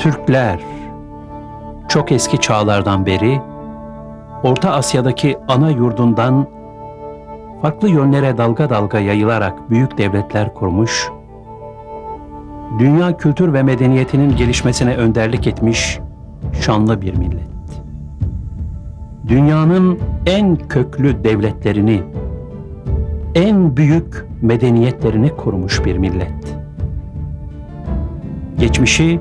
Türkler çok eski çağlardan beri Orta Asya'daki ana yurdundan farklı yönlere dalga dalga yayılarak büyük devletler kurmuş, dünya kültür ve medeniyetinin gelişmesine önderlik etmiş şanlı bir millet. Dünyanın en köklü devletlerini, en büyük medeniyetlerini kurmuş bir millet. Geçmişi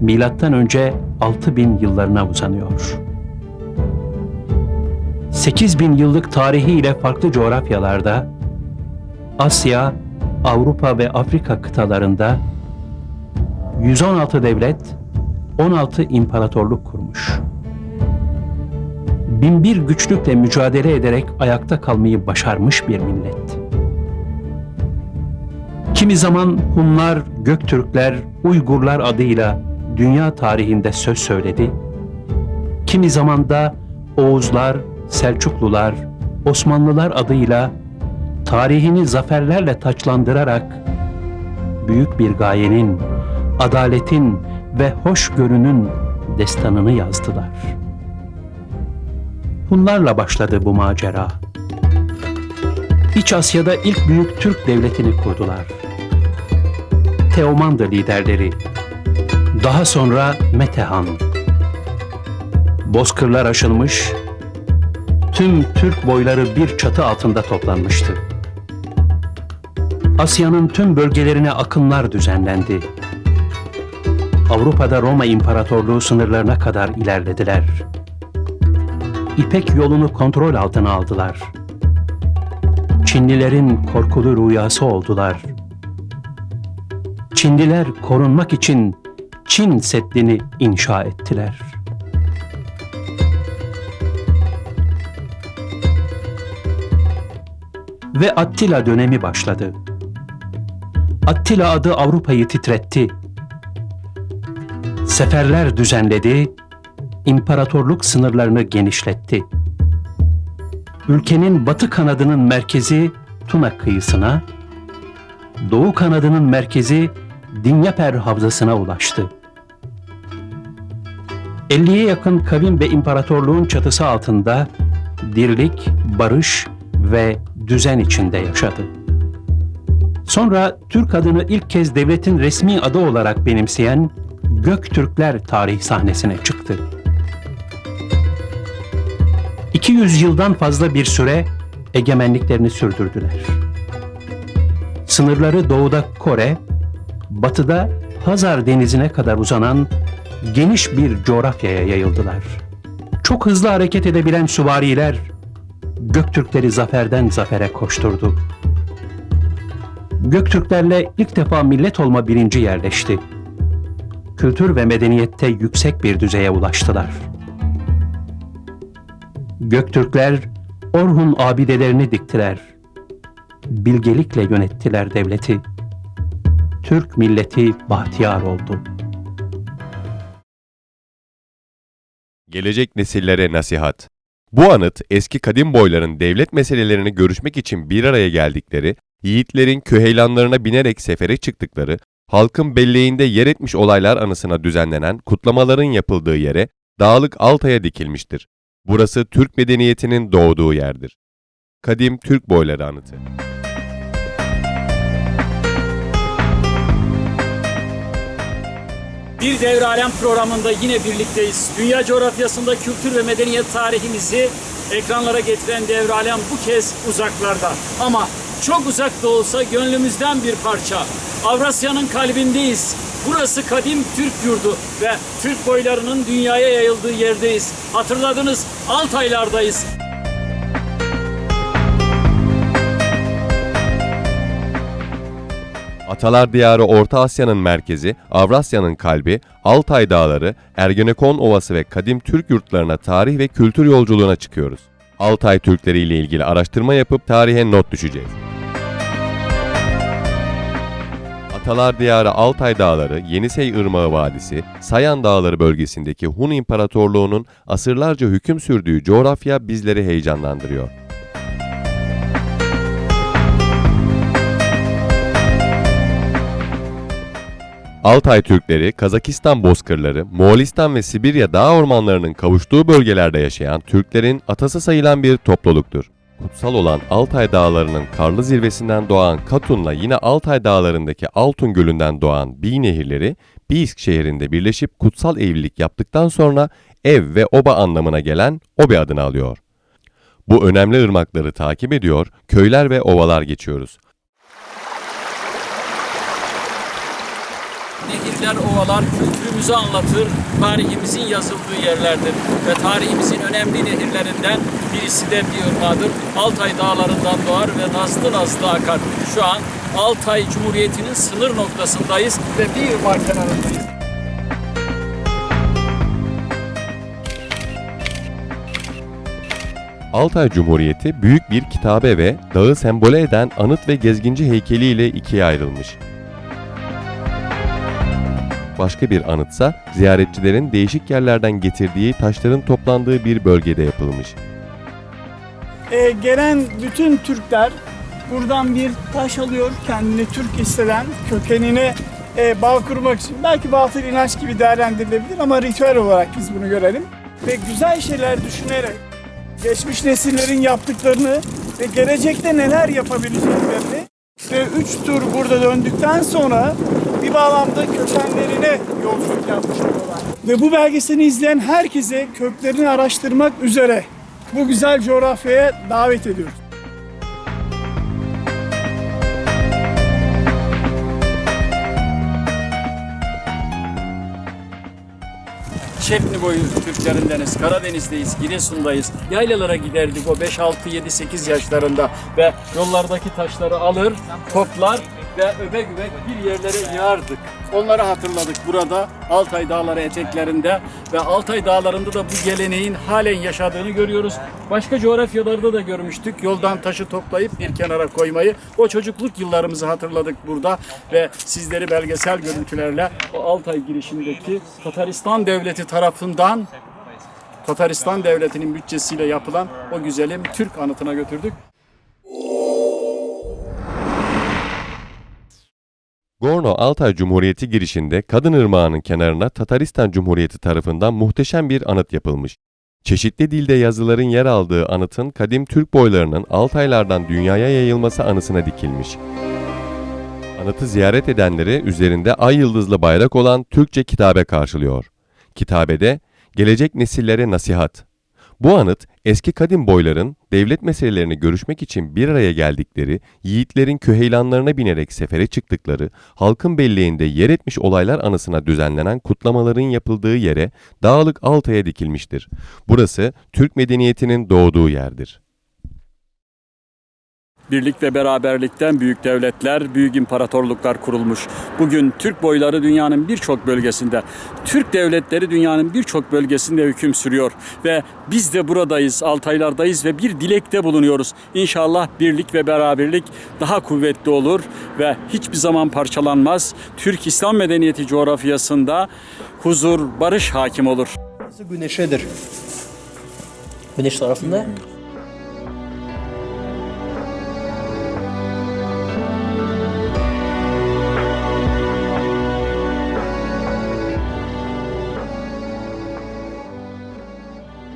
milattan önce 6000 yıllarına uzanıyor. 8000 yıllık tarihiyle farklı coğrafyalarda Asya, Avrupa ve Afrika kıtalarında 116 devlet, 16 imparatorluk kurmuş. Binbir güçlükle mücadele ederek ayakta kalmayı başarmış bir millet. Kimi zaman Hunlar, Göktürkler, Uygurlar adıyla dünya tarihinde söz söyledi. Kimi zaman da Oğuzlar, Selçuklular, Osmanlılar adıyla tarihini zaferlerle taçlandırarak büyük bir gayenin, adaletin ve hoşgörünün destanını yazdılar. Hunlarla başladı bu macera. İç Asya'da ilk büyük Türk devletini kurdular. Teoman'dı liderleri. Daha sonra Metehan. Bozkırlar aşılmış, tüm Türk boyları bir çatı altında toplanmıştı. Asya'nın tüm bölgelerine akınlar düzenlendi. Avrupa'da Roma İmparatorluğu sınırlarına kadar ilerlediler. İpek yolunu kontrol altına aldılar. Çinlilerin korkulu rüyası oldular. Çinliler korunmak için Çin Seddi'ni inşa ettiler. Ve Attila dönemi başladı. Attila adı Avrupa'yı titretti. Seferler düzenledi, imparatorluk sınırlarını genişletti. Ülkenin batı kanadının merkezi Tuna kıyısına, doğu kanadının merkezi Dinyaper Havzası'na ulaştı. 50'ye yakın kavim ve imparatorluğun çatısı altında dirlik, barış ve düzen içinde yaşadı. Sonra Türk adını ilk kez devletin resmi adı olarak benimseyen Göktürkler tarih sahnesine çıktı. 200 yıldan fazla bir süre egemenliklerini sürdürdüler. Sınırları doğuda Kore, batıda Hazar Denizi'ne kadar uzanan geniş bir coğrafyaya yayıldılar. Çok hızlı hareket edebilen süvariler Göktürkleri zaferden zafere koşturdu. Göktürklerle ilk defa millet olma bilinci yerleşti. Kültür ve medeniyette yüksek bir düzeye ulaştılar. Göktürkler Orhun abidelerini diktiler. Bilgelikle yönettiler devleti. Türk milleti bahtiyar oldu. Gelecek nesillere nasihat. Bu anıt eski kadim boyların devlet meselelerini görüşmek için bir araya geldikleri, yiğitlerin küheylanlarına binerek sefere çıktıkları, halkın belleğinde yer etmiş olaylar anısına düzenlenen kutlamaların yapıldığı yere Dağlık Altay'a dikilmiştir. Burası Türk medeniyetinin doğduğu yerdir. Kadim Türk boyları anıtı. Bir Devre Alem programında yine birlikteyiz. Dünya coğrafyasında kültür ve medeniyet tarihimizi ekranlara getiren Devre Alem bu kez uzaklarda. Ama çok uzak da olsa gönlümüzden bir parça. Avrasya'nın kalbindeyiz. Burası kadim Türk yurdu ve Türk boylarının dünyaya yayıldığı yerdeyiz. Hatırladınız Altaylardayız. Atalar Diyarı Orta Asya'nın merkezi, Avrasya'nın kalbi, Altay Dağları, Ergenekon Ovası ve kadim Türk yurtlarına tarih ve kültür yolculuğuna çıkıyoruz. Altay Türkleri ile ilgili araştırma yapıp tarihe not düşeceğiz. Atalar Diyarı Altay Dağları, Yenisey Irmağı Vadisi, Sayan Dağları bölgesindeki Hun İmparatorluğu'nun asırlarca hüküm sürdüğü coğrafya bizleri heyecanlandırıyor. Altay Türkleri, Kazakistan bozkırları, Moğolistan ve Sibirya dağ ormanlarının kavuştuğu bölgelerde yaşayan Türklerin atası sayılan bir topluluktur. Kutsal olan Altay Dağları'nın karlı zirvesinden doğan Katun'la yine Altay Dağları'ndaki Altun Gölü'nden doğan Bi nehirleri Biisk şehrinde birleşip kutsal evlilik yaptıktan sonra ev ve oba anlamına gelen Obe adını alıyor. Bu önemli ırmakları takip ediyor, köyler ve ovalar geçiyoruz. Nehirler, ovalar kültürümüzü anlatır, tarihimizin yazıldığı yerlerdir. Ve tarihimizin önemli nehirlerinden birisi de bir ırmadır. Altay dağlarından doğar ve nazlı nazlı akar. Şu an Altay Cumhuriyeti'nin sınır noktasındayız ve bir ırmak kenarındayız. Altay Cumhuriyeti büyük bir kitabe ve dağı sembole eden anıt ve gezginci heykeliyle ikiye ayrılmış. Başka bir anıtsa ziyaretçilerin değişik yerlerden getirdiği taşların toplandığı bir bölgede yapılmış. Ee, gelen bütün Türkler buradan bir taş alıyor kendini Türk hisseden kökenine e, bağ kurmak için. Belki batıl inanç gibi değerlendirilebilir ama ritüel olarak biz bunu görelim. Ve güzel şeyler düşünerek geçmiş nesillerin yaptıklarını ve gelecekte neler yapabileceklerini ve üç tur burada döndükten sonra bir bağlamda kökenlerine yolculuk yapmış oluyorlar. Ve bu belgeseli izleyen herkese köklerini araştırmak üzere bu güzel coğrafyaya davet ediyoruz. Şefni boyu Türklerindeniz, Karadeniz'deyiz, Giresun'dayız. Yaylalara giderdik o 5, 6, 7, 8 yaşlarında ve yollardaki taşları alır, toplar ve öbek öbek bir yerlere yığardık. Onları hatırladık burada Altay Dağları eteklerinde ve Altay Dağları'nda da bu geleneğin halen yaşadığını görüyoruz. Başka coğrafyalarda da görmüştük. Yoldan taşı toplayıp bir kenara koymayı. O çocukluk yıllarımızı hatırladık burada ve sizleri belgesel görüntülerle o Altay girişindeki Tataristan Devleti tarafından Tataristan Devleti'nin bütçesiyle yapılan o güzelim Türk anıtına götürdük. Gorno Altay Cumhuriyeti girişinde Kadın Irmağı'nın kenarına Tataristan Cumhuriyeti tarafından muhteşem bir anıt yapılmış. Çeşitli dilde yazıların yer aldığı anıtın kadim Türk boylarının Altaylardan dünyaya yayılması anısına dikilmiş. Anıtı ziyaret edenleri üzerinde ay yıldızlı bayrak olan Türkçe kitabe karşılıyor. Kitabede gelecek nesillere nasihat. Bu anıt eski kadim boyların devlet meselelerini görüşmek için bir araya geldikleri, yiğitlerin köheylanlarına binerek sefere çıktıkları, halkın belleğinde yer etmiş olaylar anısına düzenlenen kutlamaların yapıldığı yere Dağlık Altay'a dikilmiştir. Burası Türk medeniyetinin doğduğu yerdir. Birlik ve beraberlikten büyük devletler, büyük imparatorluklar kurulmuş. Bugün Türk boyları dünyanın birçok bölgesinde, Türk devletleri dünyanın birçok bölgesinde hüküm sürüyor. Ve biz de buradayız, Altaylardayız ve bir dilekte bulunuyoruz. İnşallah birlik ve beraberlik daha kuvvetli olur ve hiçbir zaman parçalanmaz. Türk İslam medeniyeti coğrafyasında huzur, barış hakim olur. Güneşedir. Güneş tarafında.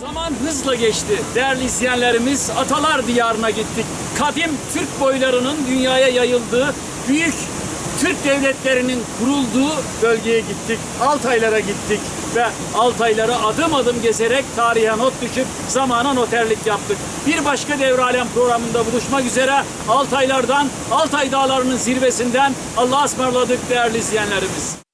Zaman hızla geçti. Değerli izleyenlerimiz Atalar Diyarı'na gittik. Kadim Türk boylarının dünyaya yayıldığı büyük Türk devletlerinin kurulduğu bölgeye gittik. Altaylara gittik ve Altayları adım adım gezerek tarihe not düşüp zamana noterlik yaptık. Bir başka Devralem programında buluşmak üzere Altaylardan, Altay Dağları'nın zirvesinden Allah'a ısmarladık değerli izleyenlerimiz.